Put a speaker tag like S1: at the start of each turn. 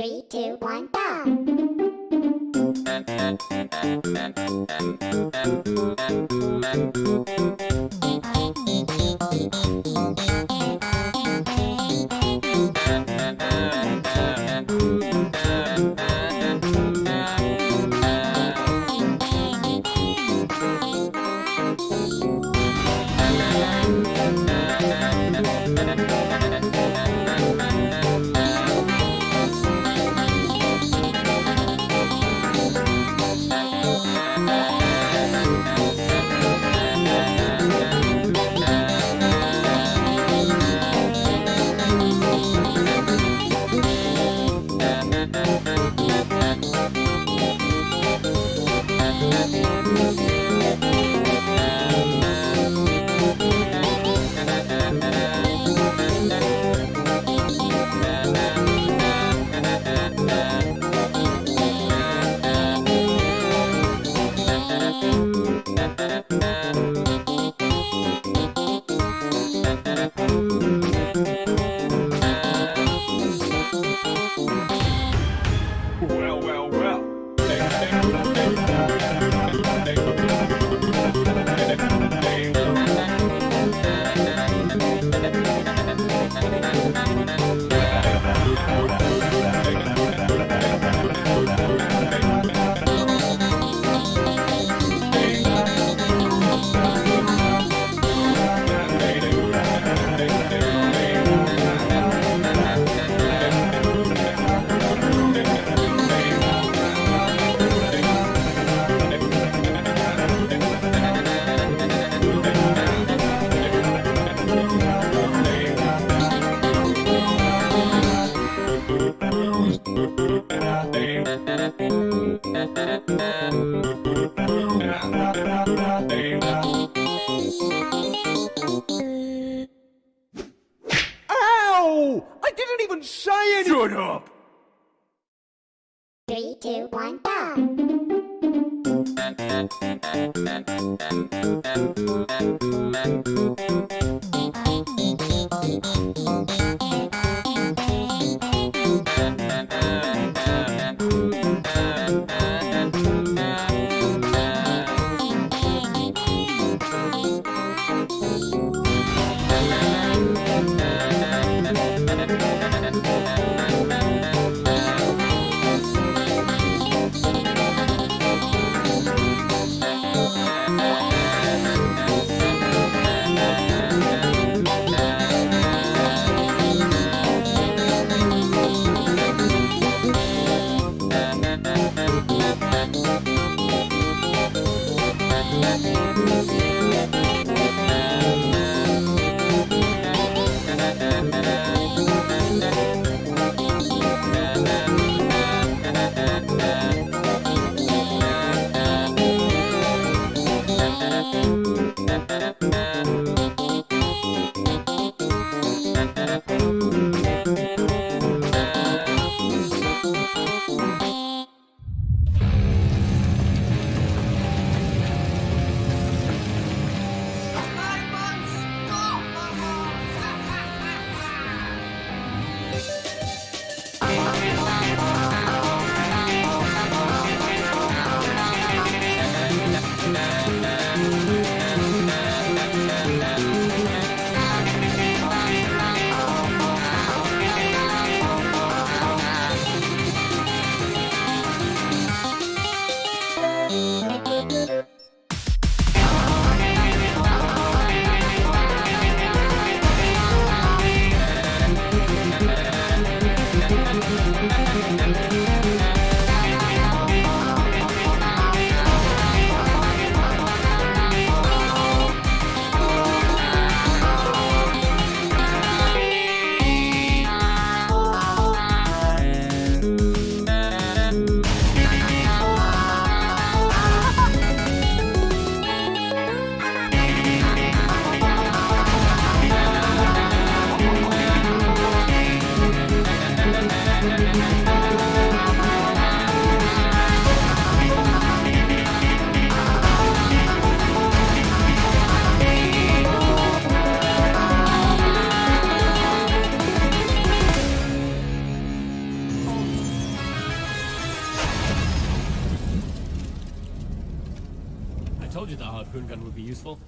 S1: Three, two, one, go!
S2: it up!
S1: Three, two, one, go!
S3: Told you the harpoon gun would be useful.